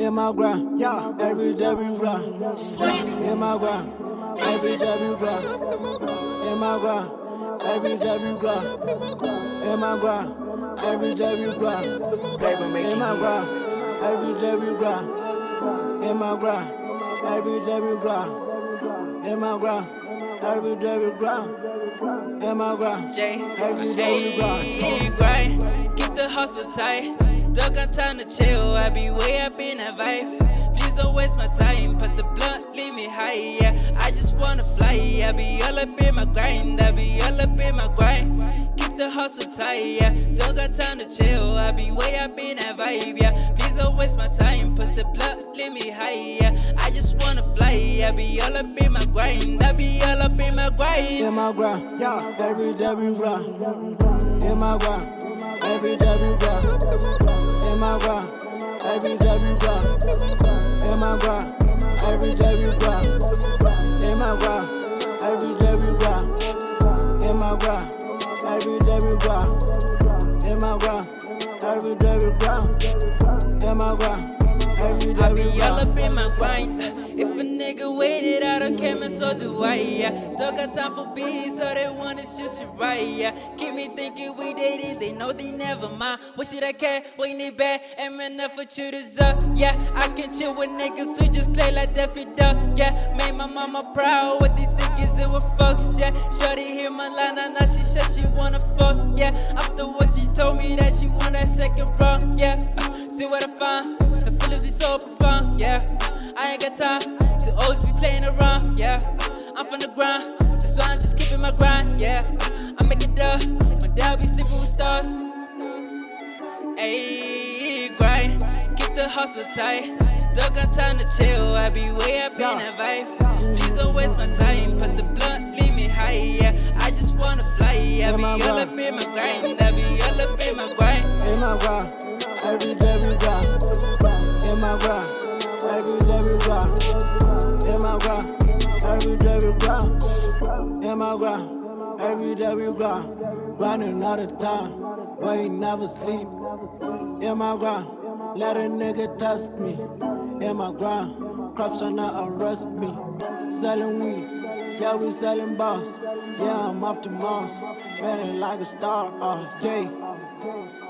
In my grind, yeah, every day we grind. In my grind, every day we grind. In my grind, every day we grind. In my grind, every day we grind. In my grind, every day we grind. In my grind, every day we grind. In my grind, every day we grind. In my grind, every day we grind. Keep the hustle tight. Don't got time to chill. I be way up in that vibe. Please don't waste my time. Pass the blunt, leave me high. Yeah, I just wanna fly. I be all up in my grind. I be all up in my grind. Keep the hustle tight. Yeah, don't got time to chill. I be way up in that vibe. Yeah, please don't waste my time. Pass the blunt, leave me high. Yeah, I just wanna fly. I be all up in my grind. I be all up in my grind. In my grind, yeah, every day we grind. In my grind, every day we grind. My grind, every day we grind. In my grind, every day we grind. In my grind, every day we grind. In my grind, every day we grind. In my grind, every day we grind. In my grind, every day I be all up in my grind. Nigga waited out on camera, so do I. Yeah. Don't got time for beats, so they want is just shit right. Yeah. Keep me thinking we dated, they know they never mind. What should I care? When they bad, am enough for shooters up. Yeah, I can chill with niggas who just play like Daffy Duck. Yeah, made my mama proud with these niggas it with fucks. Yeah, Shorty hear my line, now now she said she wanna fuck. Yeah, after what she told me that she want that second run. Yeah, uh, see what I find. The feelings be so profound, yeah. I ain't got time always be playing around, yeah. I'm from the grind, that's why I'm just keeping my grind, yeah. I make it up, my dad be sleeping with stars. Ayy, grind, keep the hustle tight. Don't got time to chill, I be way up in that vibe. Please don't waste my time, pass the blunt, leave me high, yeah. I just wanna fly, I be all up in my grind, I be all up in my grind. In my grind, every day we grind. In my grind, every day we grind. My grind, every day we grind. In my grind, every day we grind. Grinding all the time, but he never sleep. In my grind, let a nigga test me. In my grind, crops trying to arrest me. Selling weed, yeah we selling boss. Yeah I'm off the Mars, feeling like a star. Uh, Jay.